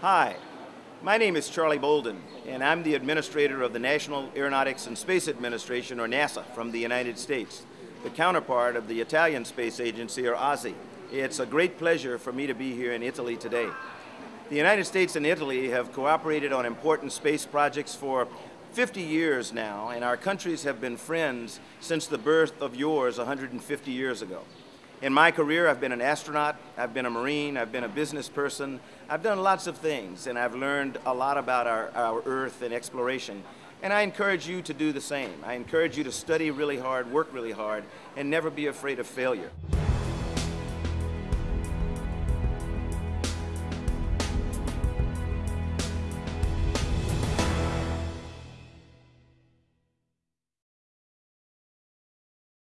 Hi, my name is Charlie Bolden, and I'm the administrator of the National Aeronautics and Space Administration, or NASA, from the United States, the counterpart of the Italian Space Agency, or ASI. It's a great pleasure for me to be here in Italy today. The United States and Italy have cooperated on important space projects for 50 years now, and our countries have been friends since the birth of yours 150 years ago. In my career, I've been an astronaut, I've been a Marine, I've been a business person. I've done lots of things, and I've learned a lot about our, our Earth and exploration. And I encourage you to do the same. I encourage you to study really hard, work really hard, and never be afraid of failure.